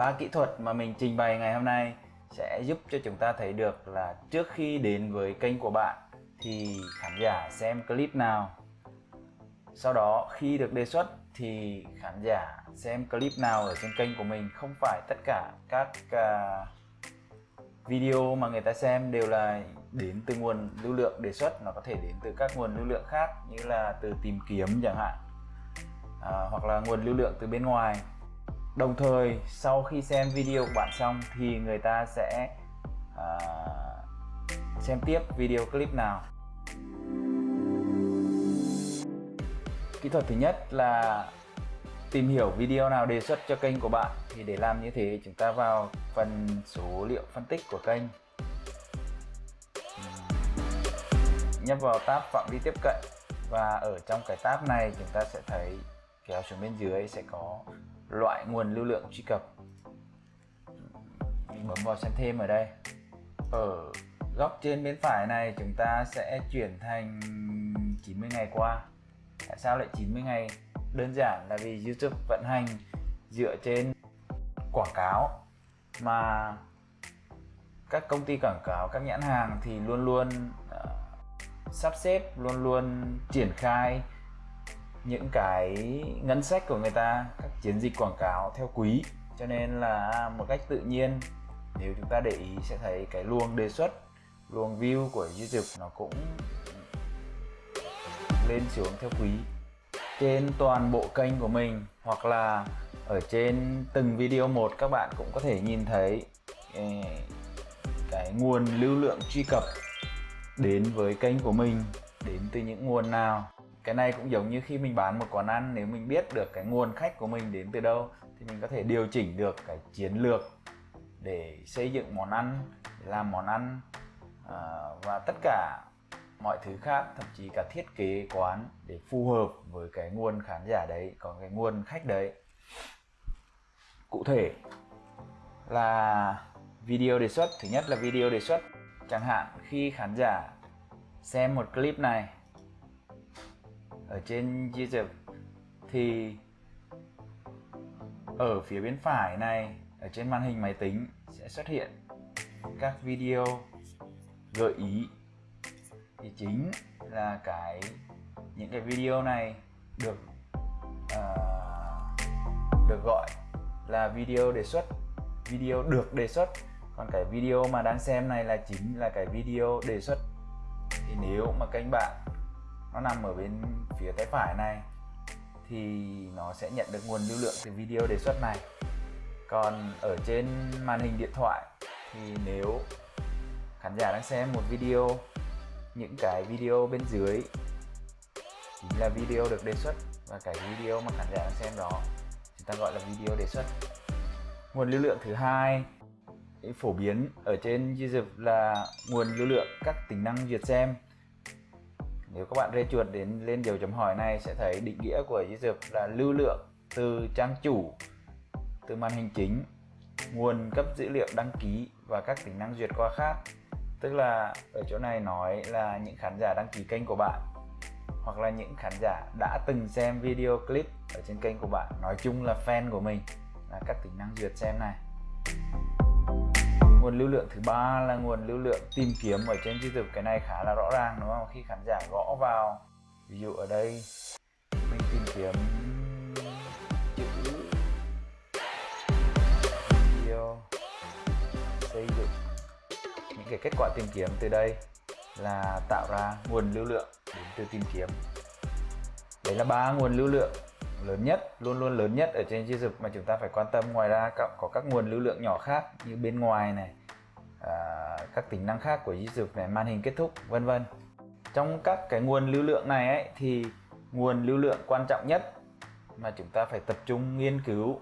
ba kỹ thuật mà mình trình bày ngày hôm nay sẽ giúp cho chúng ta thấy được là trước khi đến với kênh của bạn thì khán giả xem clip nào. Sau đó khi được đề xuất thì khán giả xem clip nào ở trên kênh của mình. Không phải tất cả các uh, video mà người ta xem đều là đến từ nguồn lưu lượng đề xuất. Nó có thể đến từ các nguồn lưu lượng khác như là từ tìm kiếm chẳng hạn à, hoặc là nguồn lưu lượng từ bên ngoài đồng thời sau khi xem video của bạn xong thì người ta sẽ uh, xem tiếp video clip nào. Kỹ thuật thứ nhất là tìm hiểu video nào đề xuất cho kênh của bạn. Thì để làm như thế chúng ta vào phần số liệu phân tích của kênh. Nhấp vào tab phạm vi tiếp cận. Và ở trong cái tab này chúng ta sẽ thấy kéo xuống bên dưới sẽ có loại nguồn lưu lượng truy cập. Bấm vào xem thêm ở đây. Ở góc trên bên phải này chúng ta sẽ chuyển thành 90 ngày qua. Tại sao lại 90 ngày? Đơn giản là vì YouTube vận hành dựa trên quảng cáo mà các công ty quảng cáo các nhãn hàng thì luôn luôn uh, sắp xếp luôn luôn triển khai những cái ngân sách của người ta, các chiến dịch quảng cáo theo quý. Cho nên là một cách tự nhiên, nếu chúng ta để ý sẽ thấy cái luồng đề xuất, luồng view của YouTube nó cũng lên xuống theo quý. Trên toàn bộ kênh của mình, hoặc là ở trên từng video một, các bạn cũng có thể nhìn thấy ừ, cái nguồn lưu lượng truy cập đến với kênh của mình, đến từ những nguồn nào cái này cũng giống như khi mình bán một quán ăn nếu mình biết được cái nguồn khách của mình đến từ đâu thì mình có thể điều chỉnh được cái chiến lược để xây dựng món ăn để làm món ăn à, và tất cả mọi thứ khác thậm chí cả thiết kế quán để phù hợp với cái nguồn khán giả đấy có cái nguồn khách đấy. Cụ thể là video đề xuất thứ nhất là video đề xuất. Chẳng hạn khi khán giả xem một clip này ở trên YouTube thì ở phía bên phải này ở trên màn hình máy tính sẽ xuất hiện các video gợi ý. Thì chính là cái những cái video này được uh, được gọi là video đề xuất video được đề xuất. Còn cái video mà đang xem này là chính là cái video đề xuất. Thì nếu mà kênh bạn nó nằm ở bên phía tay phải này. Thì nó sẽ nhận được nguồn lưu lượng từ video đề xuất này. Còn ở trên màn hình điện thoại, thì nếu khán giả đang xem một video, những cái video bên dưới, chính là video được đề xuất và cái video mà khán giả đang xem đó, chúng ta gọi là video đề xuất. Nguồn lưu lượng thứ hai, phổ biến ở trên YouTube là nguồn lưu lượng các tính năng duyệt xem nếu các bạn rê chuột đến lên dấu chấm hỏi này sẽ thấy định nghĩa của YouTube là lưu lượng từ trang chủ, từ màn hình chính, nguồn cấp dữ liệu đăng ký và các tính năng duyệt qua khác. Tức là ở chỗ này nói là những khán giả đăng ký kênh của bạn, hoặc là những khán giả đã từng xem video clip ở trên kênh của bạn. Nói chung là fan của mình, là các tính năng duyệt xem này nguồn lưu lượng thứ ba là nguồn lưu lượng tìm kiếm ở trên YouTube cái này khá là rõ ràng, đúng không? Khi khán giả gõ vào, ví dụ ở đây, mình tìm kiếm chữ video, xây dựng. Những cái kết quả tìm kiếm từ đây là tạo ra nguồn lưu lượng đến từ tìm kiếm. Đấy là ba nguồn lưu lượng lớn nhất, luôn luôn lớn nhất ở trên YouTube mà chúng ta phải quan tâm. Ngoài ra có các nguồn lưu lượng nhỏ khác như bên ngoài này à, các tính năng khác của YouTube này màn hình kết thúc vân vân. Trong các cái nguồn lưu lượng này ấy, thì nguồn lưu lượng quan trọng nhất mà chúng ta phải tập trung nghiên cứu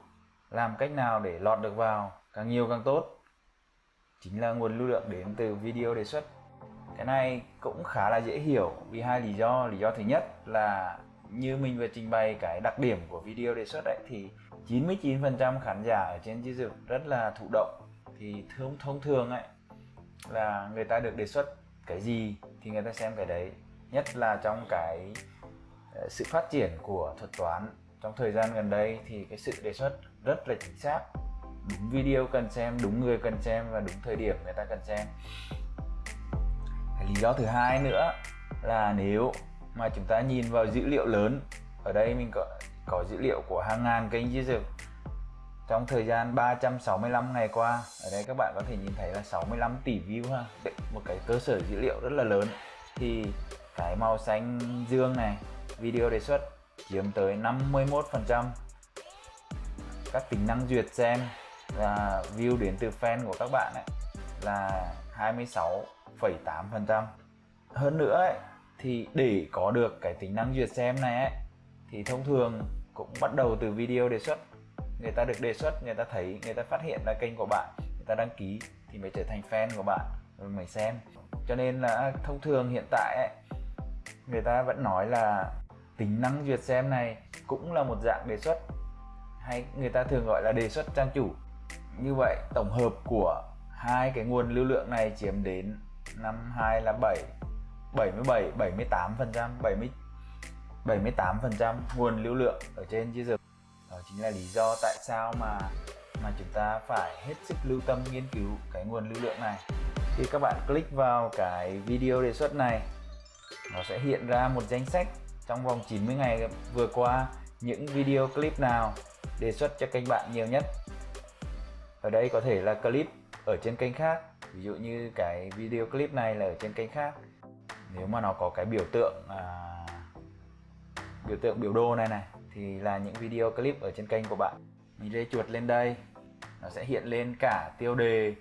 làm cách nào để lọt được vào càng nhiều càng tốt chính là nguồn lưu lượng đến từ video đề xuất. Cái này cũng khá là dễ hiểu vì hai lý do. Lý do thứ nhất là như mình vừa trình bày cái đặc điểm của video đề xuất đấy thì 99% khán giả ở trên YouTube rất là thụ động thì thông thông thường ấy, là người ta được đề xuất cái gì thì người ta xem cái đấy. Nhất là trong cái ờ, sự phát triển của thuật toán trong thời gian gần đây thì cái sự đề xuất rất là chính xác. Đúng video cần xem, đúng người cần xem và đúng thời điểm người ta cần xem. Lý do thứ hai nữa là nếu mà chúng ta nhìn vào dữ liệu lớn, ở đây mình có có dữ liệu của hàng ngàn kênh user trong thời gian 365 ngày qua ở đây các bạn có thể nhìn thấy là 65 tỷ view ha. Một cái cơ sở dữ liệu rất là lớn. Thì cái màu xanh dương này video đề xuất chiếm tới 51 phần trăm. Các tính năng duyệt xem và view đến từ fan của các bạn ấy là 26,8 phần trăm. Hơn nữa ấy, thì để có được cái tính năng duyệt xem này ấy, thì thông thường cũng bắt đầu từ video đề xuất người ta được đề xuất người ta thấy người ta phát hiện là kênh của bạn người ta đăng ký thì mới trở thành fan của bạn rồi mới xem. Cho nên là thông thường hiện tại ấy, người ta vẫn nói là tính năng duyệt xem này cũng là một dạng đề xuất hay người ta thường gọi là đề xuất trang chủ. Như vậy tổng hợp của hai cái nguồn lưu lượng này chiếm đến năm hai là 7 77 78 phần trăm 70 78 phần trăm nguồn lưu lượng ở trên user đó chính là lý do tại sao mà mà chúng ta phải hết sức lưu tâm nghiên cứu cái nguồn lưu lượng này. Khi các bạn click vào cái video đề xuất này nó sẽ hiện ra một danh sách trong vòng 90 ngày vừa qua những video clip nào đề xuất cho kênh bạn nhiều nhất. Ở đây có thể là clip ở trên kênh khác ví dụ như cái video clip này là ở trên kênh khác. Nếu mà nó có cái biểu tượng à, biểu tượng biểu đồ này này thì là những video clip ở trên kênh của bạn. Mình rê chuột lên đây, nó sẽ hiện lên cả tiêu đề,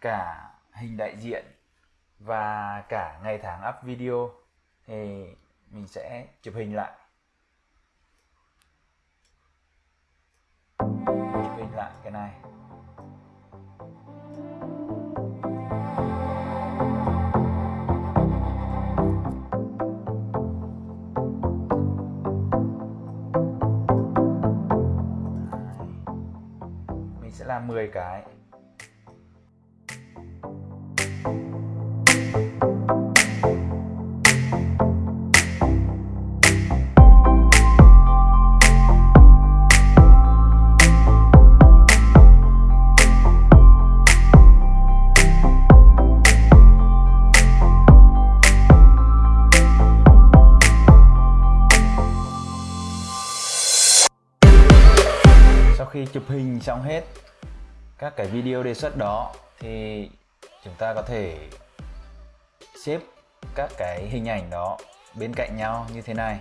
cả hình đại diện và cả ngày tháng up video. Thì mình sẽ chụp hình lại. Chụp hình lại cái này. Ra 10 cái. Khi chụp hình xong hết các cái video đề xuất đó thì chúng ta có thể xếp các cái hình ảnh đó bên cạnh nhau như thế này.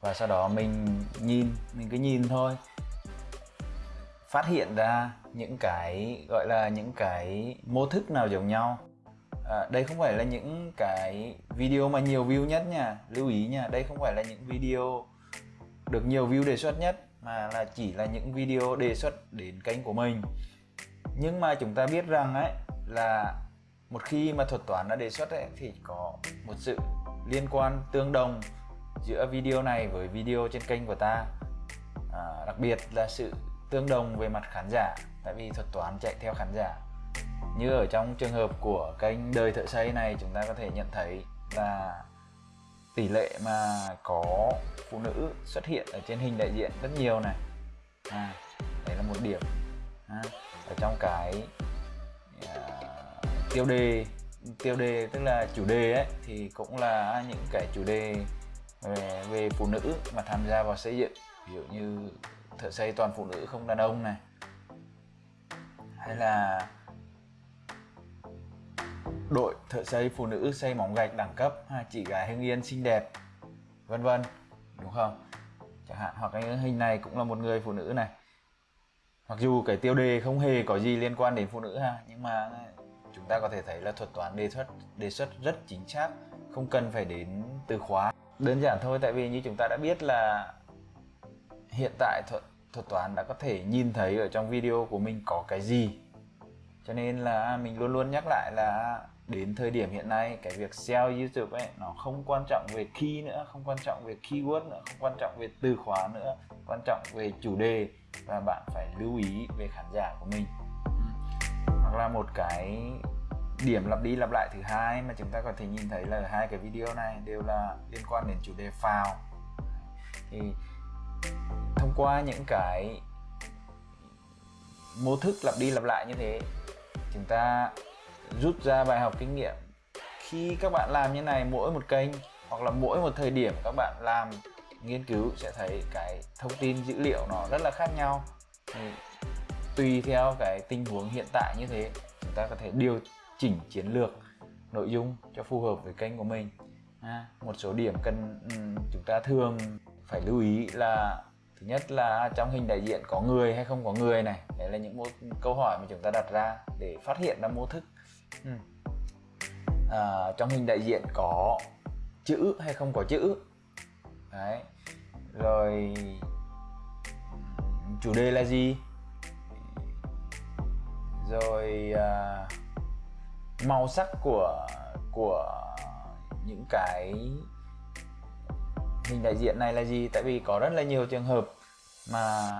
Và sau đó mình nhìn mình cứ nhìn thôi. Phát hiện ra những cái gọi là những cái mô thức nào giống nhau. À, đây không phải là những cái video mà nhiều view nhất nha. Lưu ý nha đây không phải là những video được nhiều view đề xuất nhất mà là chỉ là những video đề xuất đến kênh của mình nhưng mà chúng ta biết rằng ấy là một khi mà thuật toán đã đề xuất ấy, thì có một sự liên quan tương đồng giữa video này với video trên kênh của ta. À, đặc biệt là sự tương đồng về mặt khán giả tại vì thuật toán chạy theo khán giả. Như ở trong trường hợp của kênh đời thợ xây này chúng ta có thể nhận thấy là tỷ lệ mà có phụ nữ xuất hiện ở trên hình đại diện rất nhiều này. À, đấy là một điểm. À, ở trong cái uh, tiêu đề tiêu đề tức là chủ đề ấy thì cũng là những cái chủ đề về, về phụ nữ mà tham gia vào xây dựng. Ví dụ như thợ xây toàn phụ nữ không đàn ông này hay là đội thợ xây phụ nữ xây móng gạch đẳng cấp chị gái hưng yên xinh đẹp vân vân đúng không? Chẳng hạn hoặc cái hình này cũng là một người phụ nữ này mặc dù cái tiêu đề không hề có gì liên quan đến phụ nữ ha, nhưng mà chúng ta có thể thấy là thuật toán đề xuất đề xuất rất chính xác, không cần phải đến từ khóa. Đơn giản thôi, tại vì như chúng ta đã biết là hiện tại thuật thuật toán đã có thể nhìn thấy ở trong video của mình có cái gì. Cho nên là mình luôn luôn nhắc lại là đến thời điểm hiện nay, cái việc SEO YouTube ấy, nó không quan trọng về key nữa, không quan trọng về keyword nữa, không quan trọng về từ khóa nữa, quan trọng về chủ đề và bạn phải lưu ý về khán giả của mình. Hoặc là một cái điểm lặp đi lặp lại thứ hai mà chúng ta có thể nhìn thấy là hai cái video này đều là liên quan đến chủ đề phào. Thì thông qua những cái mô thức lặp đi lặp lại như thế, chúng ta rút ra bài học kinh nghiệm khi các bạn làm như này mỗi một kênh hoặc là mỗi một thời điểm các bạn làm nghiên cứu sẽ thấy cái thông tin dữ liệu nó rất là khác nhau. Thì tùy theo cái tình huống hiện tại như thế chúng ta có thể điều chỉnh chiến lược nội dung cho phù hợp với kênh của mình. À, một số điểm cần chúng ta thường phải lưu ý là thứ nhất là trong hình đại diện có người hay không có người này đấy là những câu hỏi mà chúng ta đặt ra để phát hiện ra mô thức. Ừ. à, trong hình đại diện có chữ hay không có chữ đấy. Rồi chủ đề là gì? Rồi à, màu sắc của của những cái hình đại diện này là gì? Tại vì có rất là nhiều trường hợp mà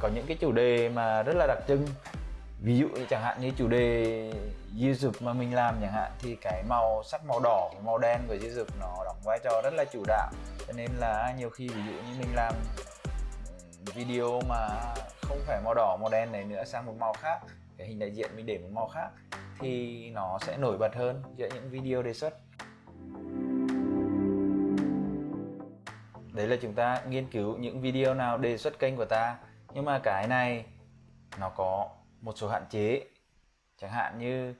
có những cái chủ đề mà rất là đặc trưng ví dụ như chẳng hạn như chủ đề YouTube mà mình làm chẳng hạn, thì cái màu sắc màu đỏ và màu đen của YouTube nó đóng vai trò rất là chủ đạo. Cho nên là nhiều khi ví dụ như mình làm ừ, video mà không phải màu đỏ, màu đen này nữa sang một màu khác, cái hình đại diện mình để một màu khác, thì nó sẽ nổi bật hơn giữa những video đề xuất. Đấy là chúng ta nghiên cứu những video nào đề xuất kênh của ta. Nhưng mà cái này nó có một số hạn chế. Chẳng hạn như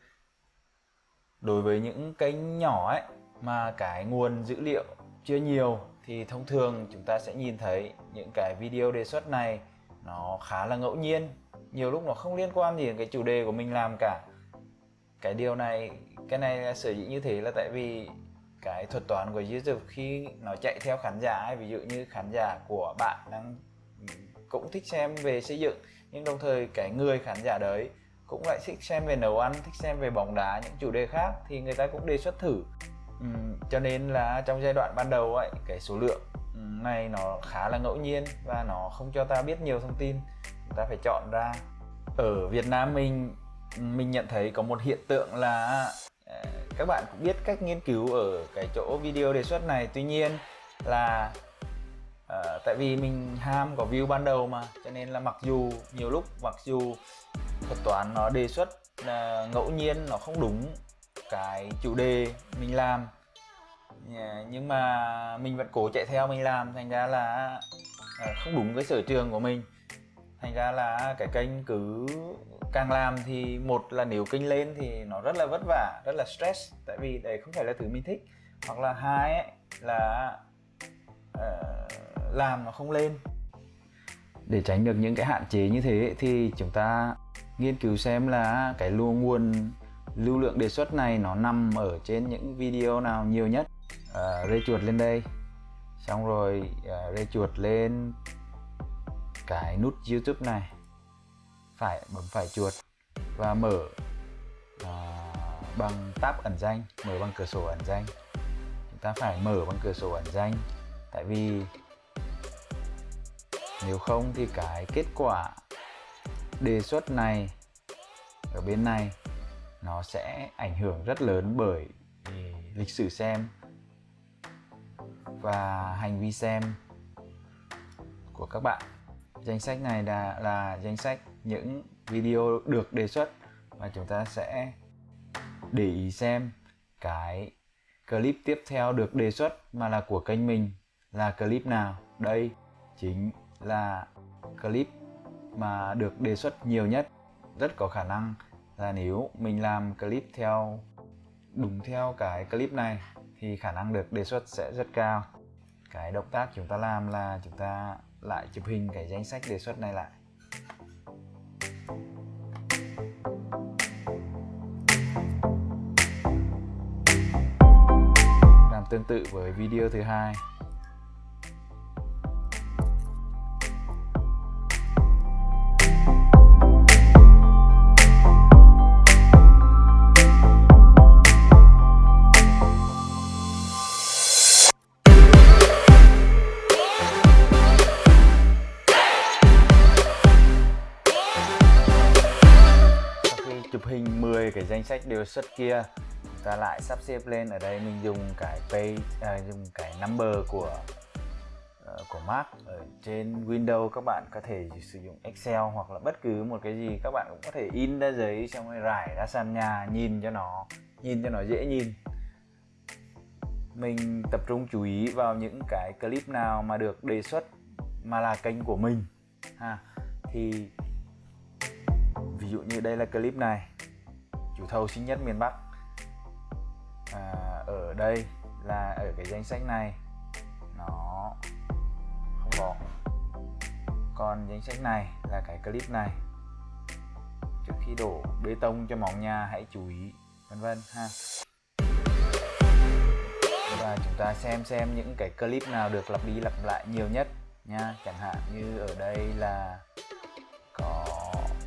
đối với những kênh nhỏ ấy mà cái nguồn dữ liệu chưa nhiều thì thông thường chúng ta sẽ nhìn thấy những cái video đề xuất này nó khá là ngẫu nhiên. Nhiều lúc nó không liên quan gì đến cái chủ đề của mình làm cả. Cái điều này cái này là sở dĩ như thế là tại vì cái thuật toán của YouTube khi nó chạy theo khán giả ấy, ví dụ như khán giả của bạn đang cũng thích xem về xây dựng nhưng đồng thời cái người khán giả đấy cũng lại thích xem về nấu ăn thích xem về bóng đá những chủ đề khác thì người ta cũng đề xuất thử. Uhm, cho nên là trong giai đoạn ban đầu ấy cái số lượng này nó khá là ngẫu nhiên và nó không cho ta biết nhiều thông tin. Chúng ta phải chọn ra. Ở Việt Nam mình mình nhận thấy có một hiện tượng là à, các bạn cũng biết cách nghiên cứu ở cái chỗ video đề xuất này. Tuy nhiên là à, tại vì mình ham có view ban đầu mà cho nên là mặc dù nhiều lúc mặc dù thuật toán nó đề xuất là ngẫu nhiên nó không đúng cái chủ đề mình làm yeah, nhưng mà mình vẫn cố chạy theo mình làm thành ra là ờ, không đúng với sở trường của mình. Thành ra là cái kênh cứ càng làm thì một là nếu kênh lên thì nó rất là vất vả rất là stress tại vì đấy không phải là thứ mình thích. Hoặc là hai ấy là uh, làm nó không lên. Để tránh được những cái hạn chế như thế thì chúng ta nghiên cứu xem là cái lưu nguồn lưu lượng đề xuất này nó nằm ở trên những video nào nhiều nhất. À, rê chuột lên đây. Xong rồi à, rê chuột lên cái nút youtube này. Phải bấm phải chuột và mở à, bằng tab ẩn danh mở bằng cửa sổ ẩn danh. Chúng ta phải mở bằng cửa sổ ẩn danh. Tại vì nếu không thì cái kết quả đề xuất này ở bên này nó sẽ ảnh hưởng rất lớn bởi lịch sử xem và hành vi xem của các bạn. Danh sách này là là danh sách những video được đề xuất và chúng ta sẽ để ý xem cái clip tiếp theo được đề xuất mà là của kênh mình là clip nào. Đây chính là clip mà được đề xuất nhiều nhất. Rất có khả năng là nếu mình làm clip theo, đúng theo cái clip này, thì khả năng được đề xuất sẽ rất cao. Cái động tác chúng ta làm là chúng ta lại chụp hình cái danh sách đề xuất này lại. Làm tương tự với video thứ hai. Cái danh sách đề xuất kia. Ta lại sắp xếp lên ở đây mình dùng cái page à, dùng cái number của uh, của Mac ở trên Windows. Các bạn có thể sử dụng Excel hoặc là bất cứ một cái gì các bạn cũng có thể in ra giấy xong rồi rải ra sàn nhà nhìn cho nó nhìn cho nó dễ nhìn. Mình tập trung chú ý vào những cái clip nào mà được đề xuất mà là kênh của mình ha. Thì ví dụ như đây là clip này chủ thầu xinh nhất miền Bắc. À, ở đây là ở cái danh sách này nó không có. Còn danh sách này là cái clip này. Trước khi đổ bê tông cho móng nhà hãy chú ý vân vân ha. Và chúng ta xem xem những cái clip nào được lặp đi lặp lại nhiều nhất nha. Chẳng hạn như ở đây là có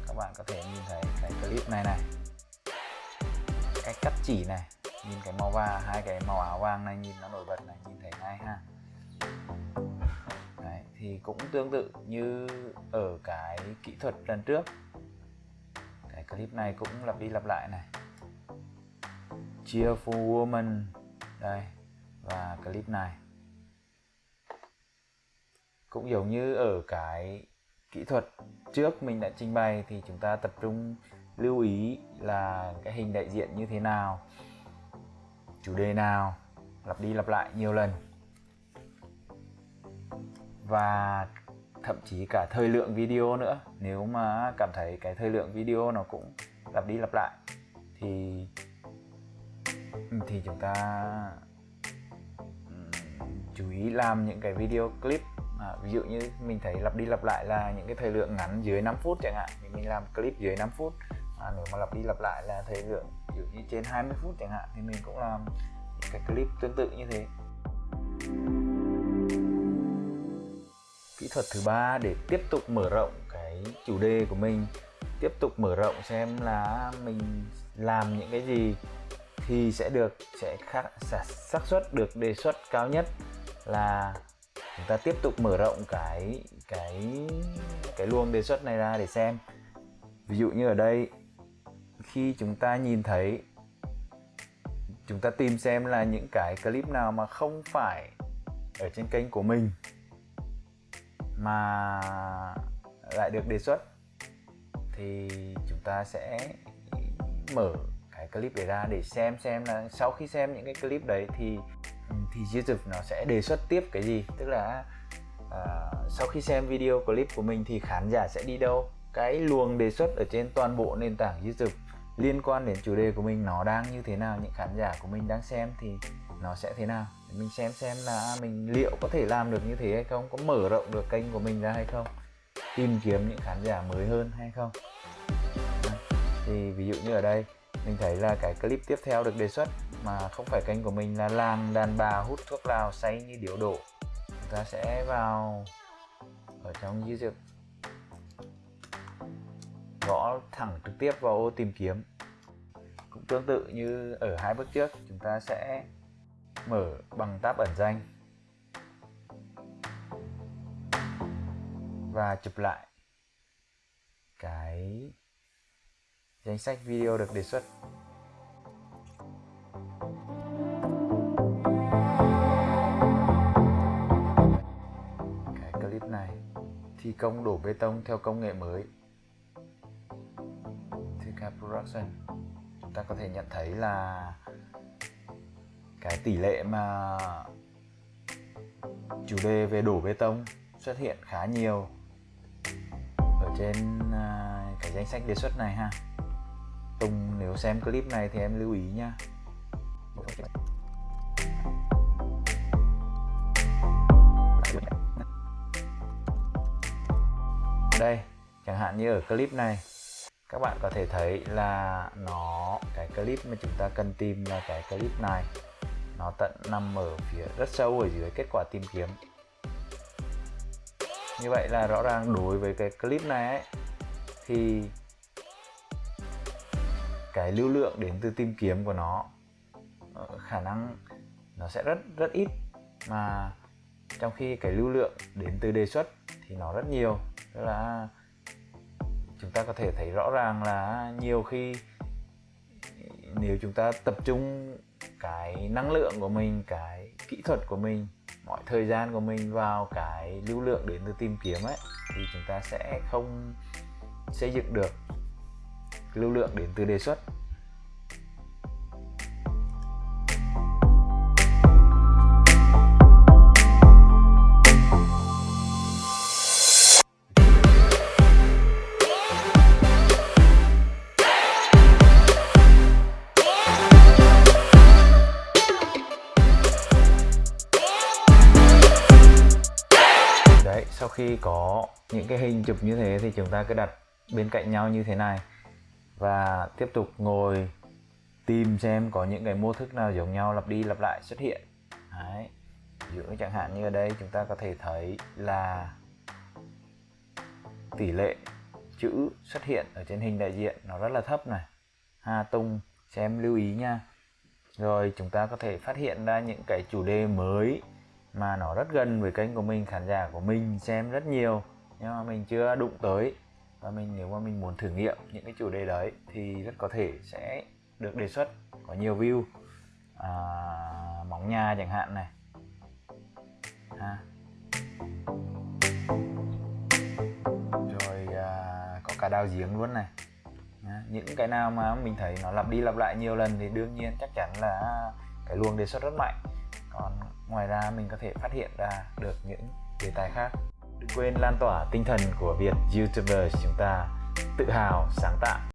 các bạn có thể nhìn thấy cái clip này này cách cắt chỉ này nhìn cái màu vàng hai cái màu áo vàng này nhìn nó nổi bật này nhìn thấy ngay ha. Đấy, thì cũng tương tự như ở cái kỹ thuật lần trước. Cái clip này cũng lặp đi lặp lại này. Cheerful woman đây và clip này. Cũng giống như ở cái kỹ thuật trước mình đã trình bày thì chúng ta tập trung lưu ý là cái hình đại diện như thế nào chủ đề nào lặp đi lặp lại nhiều lần. Và thậm chí cả thời lượng video nữa nếu mà cảm thấy cái thời lượng video nó cũng lặp đi lặp lại thì ừ, thì chúng ta ừ, chú ý làm những cái video clip. À, ví dụ như mình thấy lặp đi lặp lại là những cái thời lượng ngắn dưới 5 phút chẳng hạn thì mình làm clip dưới 5 phút à, nếu mà lặp đi lặp lại là thời lượng ví dụ như trên 20 phút chẳng hạn thì mình cũng làm những cái clip tương tự như thế. Kỹ thuật thứ ba để tiếp tục mở rộng cái chủ đề của mình tiếp tục mở rộng xem là mình làm những cái gì thì sẽ được sẽ khác xác suất được đề xuất cao nhất là chúng ta tiếp tục mở rộng cái cái cái luồng đề xuất này ra để xem. Ví dụ như ở đây khi chúng ta nhìn thấy chúng ta tìm xem là những cái clip nào mà không phải ở trên kênh của mình mà lại được đề xuất thì chúng ta sẽ mở cái clip để ra để xem xem là sau khi xem những cái clip đấy thì thì YouTube nó sẽ đề xuất tiếp cái gì. Tức là uh, sau khi xem video clip của mình thì khán giả sẽ đi đâu. Cái luồng đề xuất ở trên toàn bộ nền tảng YouTube liên quan đến chủ đề của mình, nó đang như thế nào, những khán giả của mình đang xem thì nó sẽ thế nào? Để mình xem xem là mình liệu có thể làm được như thế hay không, có mở rộng được kênh của mình ra hay không? Tìm kiếm những khán giả mới hơn hay không? Thì ví dụ như ở đây, mình thấy là cái clip tiếp theo được đề xuất mà không phải kênh của mình là làng đàn bà hút thuốc lào say như điếu đổ. Chúng ta sẽ vào ở trong YouTube gõ thẳng trực tiếp vào ô tìm kiếm. Cũng tương tự như ở hai bước trước, chúng ta sẽ mở bằng tab ẩn danh và chụp lại cái danh sách video được đề xuất. Cái clip này thi công đổ bê tông theo công nghệ mới. Production chúng ta có thể nhận thấy là cái tỷ lệ mà chủ đề về đổ bê tông xuất hiện khá nhiều ở trên à, cái danh sách đề xuất này ha. Tùng, nếu xem clip này thì em lưu ý nha. Đây, chẳng hạn như ở clip này các bạn có thể thấy là nó cái clip mà chúng ta cần tìm là cái clip này. Nó tận nằm ở phía rất sâu ở dưới kết quả tìm kiếm. Như vậy là rõ ràng đối với cái clip này ấy, thì cái lưu lượng đến từ tìm kiếm của nó ờ, khả năng nó sẽ rất rất ít. Mà trong khi cái lưu lượng đến từ đề xuất thì nó rất nhiều. Tức là chúng ta có thể thấy rõ ràng là nhiều khi nếu chúng ta tập trung cái năng lượng của mình, cái kỹ thuật của mình, mọi thời gian của mình vào cái lưu lượng đến từ tìm kiếm ấy, thì chúng ta sẽ không xây dựng được lưu lượng đến từ đề xuất. Khi có những cái hình chụp như thế thì chúng ta cứ đặt bên cạnh nhau như thế này. Và tiếp tục ngồi tìm xem có những cái mô thức nào giống nhau lặp đi lặp lại xuất hiện. Đấy, giữa chẳng hạn như ở đây chúng ta có thể thấy là tỷ lệ chữ xuất hiện ở trên hình đại diện nó rất là thấp này. Ha tung xem lưu ý nha. Rồi chúng ta có thể phát hiện ra những cái chủ đề mới mà nó rất gần với kênh của mình khán giả của mình xem rất nhiều. Nhưng mà mình chưa đụng tới. Và mình nếu mà mình muốn thử nghiệm những cái chủ đề đấy thì rất có thể sẽ được đề xuất có nhiều view. À, móng nhà chẳng hạn này. Ha. rồi à, có cả đào giếng luôn này. À, những cái nào mà mình thấy nó lặp đi lặp lại nhiều lần thì đương nhiên chắc chắn là cái luồng đề xuất rất mạnh còn ngoài ra mình có thể phát hiện ra được những đề tài khác. Đừng quên lan tỏa tinh thần của Việt YouTuber chúng ta, tự hào, sáng tạo.